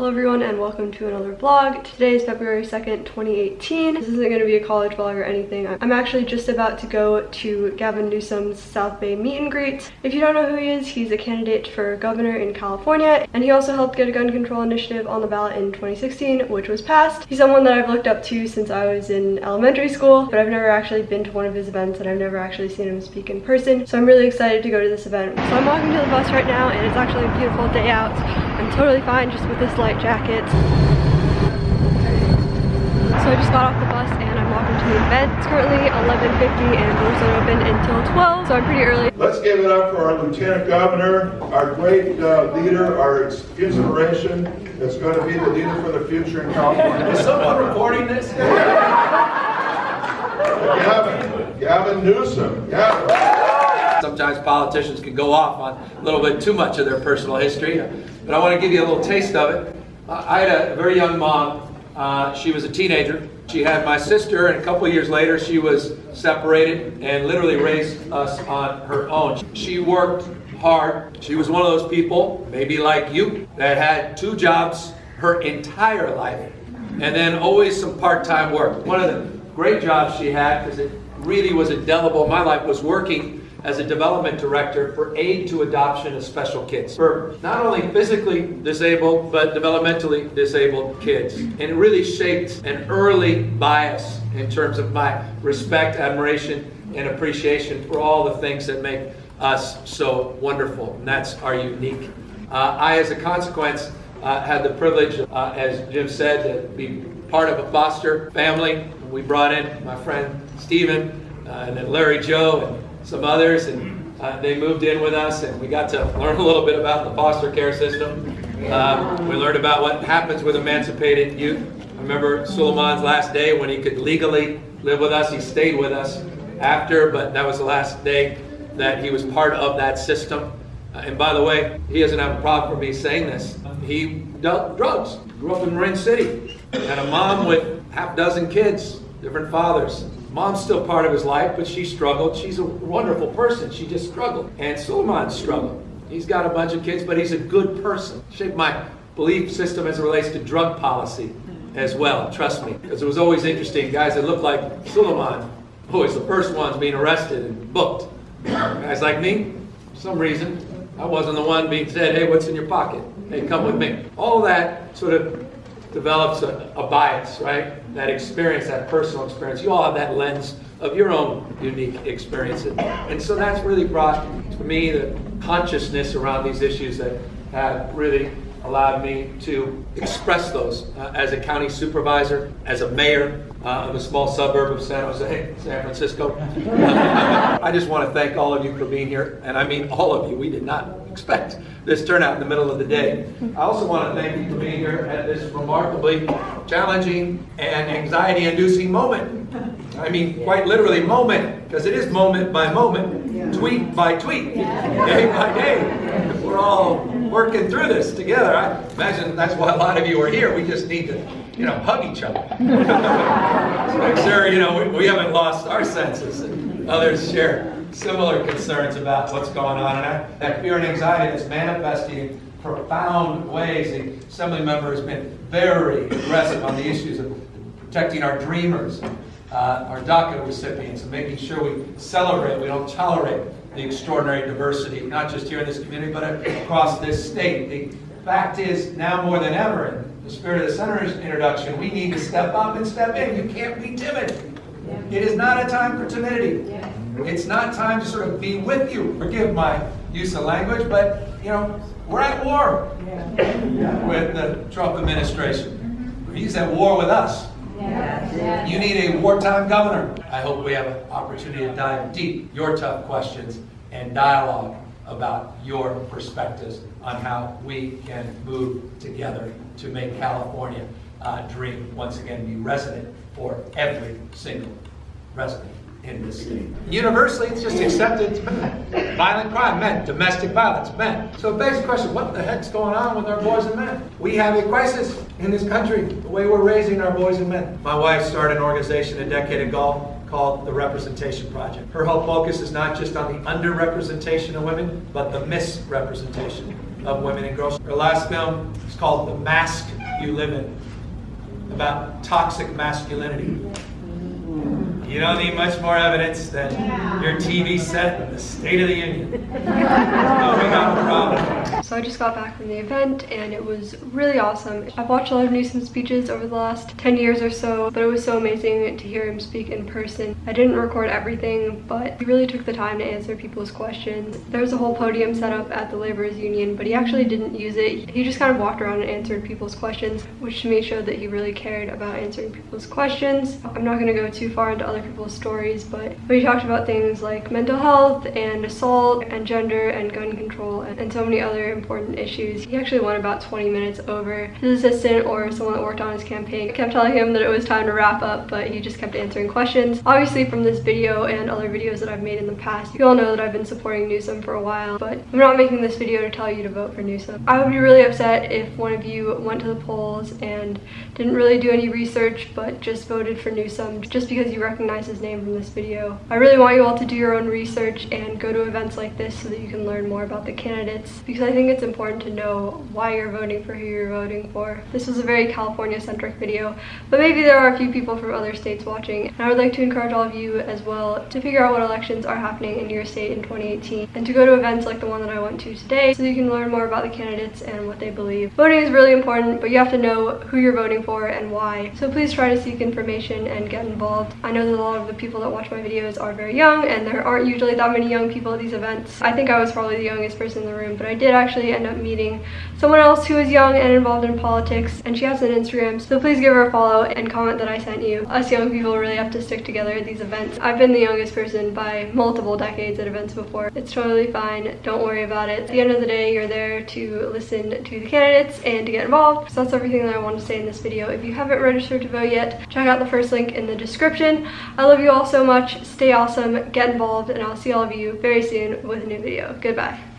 Hello everyone and welcome to another vlog. Today is February 2nd, 2018. This isn't going to be a college vlog or anything. I'm actually just about to go to Gavin Newsom's South Bay meet and greet. If you don't know who he is, he's a candidate for governor in California and he also helped get a gun control initiative on the ballot in 2016 which was passed. He's someone that I've looked up to since I was in elementary school but I've never actually been to one of his events and I've never actually seen him speak in person. So I'm really excited to go to this event. So I'm walking to the bus right now and it's actually a beautiful day out. I'm totally fine just with this light jacket. So I just got off the bus and I'm walking to the event. It's currently 11.50 and doors don't open until 12, so I'm pretty early. Let's give it up for our Lieutenant Governor, our great uh, leader, our inspiration that's going to be the leader for the future in California. Is someone recording this? Gavin, Gavin Newsom. Gavin. Sometimes politicians can go off on a little bit too much of their personal history, but I want to give you a little taste of it. I had a very young mom. Uh, she was a teenager. She had my sister, and a couple years later, she was separated and literally raised us on her own. She worked hard. She was one of those people, maybe like you, that had two jobs her entire life, and then always some part-time work. One of the great jobs she had, because it really was indelible in my life, was working as a development director for aid to adoption of special kids. For not only physically disabled but developmentally disabled kids. And it really shaped an early bias in terms of my respect admiration and appreciation for all the things that make us so wonderful. And that's our unique. Uh, i as a consequence uh, had the privilege uh, as jim said to be part of a foster family we brought in my friend stephen uh, and then larry joe and some others, and uh, they moved in with us, and we got to learn a little bit about the foster care system. Um, we learned about what happens with emancipated youth. I remember Suleiman's last day when he could legally live with us. He stayed with us after, but that was the last day that he was part of that system. Uh, and by the way, he doesn't have a problem for me saying this. He dealt drugs, grew up in Marin City, had a mom with half dozen kids, different fathers. Mom's still part of his life, but she struggled. She's a wonderful person. She just struggled. And Suleiman struggled. He's got a bunch of kids, but he's a good person. Shaped my belief system as it relates to drug policy as well, trust me. Because it was always interesting. Guys that looked like Suleiman, always the first ones being arrested and booked. Guys like me, for some reason, I wasn't the one being said, hey, what's in your pocket? Hey, come with me. All that sort of develops a, a, bias, right? That experience, that personal experience. You all have that lens of your own unique experiences. And so that's really brought to me the consciousness around these issues that have really allowed me to express those uh, as a county supervisor, as a mayor uh, of a small suburb of San Jose, San Francisco. I just want to thank all of you for being here, and I mean all of you. We did not expect this turnout in the middle of the day. I also want to thank you for being here at this remarkably challenging and anxiety-inducing moment. I mean, quite literally moment, because it is moment by moment, tweet by tweet, day by day. We're all working through this together. I imagine that's why a lot of you are here. We just need to, you know, hug each other. so make sure, you know, we, we haven't lost our senses and others share similar concerns about what's going on. And I, that fear and anxiety is manifesting in profound ways. The assembly member has been very aggressive on the issues of protecting our dreamers, uh, our DACA recipients, and making sure we celebrate, we don't tolerate the extraordinary diversity, not just here in this community, but across this state. The fact is, now more than ever, in the spirit of the Senator's introduction, we need to step up and step in. You can't be timid. It is not a time for timidity. It's not time to sort of be with you. Forgive my use of language, but you know, we're at war with the Trump administration. He's at war with us. You need a wartime governor. I hope we have an opportunity to dive deep your tough questions and dialogue about your perspectives on how we can move together to make California uh, dream once again be resident for every single resident in this state. Universally, it's just accepted it's men. Violent crime, men. Domestic violence, men. So it begs the question, what the heck's going on with our boys and men? We have a crisis in this country, the way we're raising our boys and men. My wife started an organization a decade ago called the Representation Project. Her whole focus is not just on the underrepresentation of women, but the misrepresentation of women and girls. Her last film is called The Mask You Live In, about toxic masculinity. You don't need much more evidence than your TV set and the State of the Union. no, oh, we got a problem. So I just got back from the event and it was really awesome. I've watched a lot of Newsom speeches over the last 10 years or so, but it was so amazing to hear him speak in person. I didn't record everything, but he really took the time to answer people's questions. There was a whole podium set up at the Laborers Union, but he actually didn't use it. He just kind of walked around and answered people's questions, which to me showed that he really cared about answering people's questions. I'm not to go too far into other people's stories, but we talked about things like mental health and assault and gender and gun control and, and so many other important issues. He actually went about 20 minutes over. His assistant or someone that worked on his campaign kept telling him that it was time to wrap up, but he just kept answering questions. Obviously from this video and other videos that I've made in the past, you all know that I've been supporting Newsom for a while, but I'm not making this video to tell you to vote for Newsom. I would be really upset if one of you went to the polls and didn't really do any research, but just voted for Newsom just because you recognize his name from this video. I really want you all to do your own research and go to events like this so that you can learn more about the candidates because I think it's important to know why you're voting for who you're voting for. This was a very California-centric video, but maybe there are a few people from other states watching, and I would like to encourage all of you as well to figure out what elections are happening in your state in 2018 and to go to events like the one that I went to today so you can learn more about the candidates and what they believe. Voting is really important, but you have to know who you're voting for and why. So please try to seek information and get involved. I know that a lot of the people that watch my videos are very young and there aren't usually that many young people at these events. I think I was probably the youngest person in the room, but I did actually end up meeting someone else who is young and involved in politics and she has an Instagram, so please give her a follow and comment that I sent you. Us young people really have to stick together at these events. I've been the youngest person by multiple decades at events before. It's totally fine. Don't worry about it. At the end of the day, you're there to listen to the candidates and to get involved. So that's everything that I want to say in this video. If you haven't registered to vote yet, check out the first link in the description. I love you all so much. Stay awesome, get involved, and I'll see all of you very soon with a new video. Goodbye.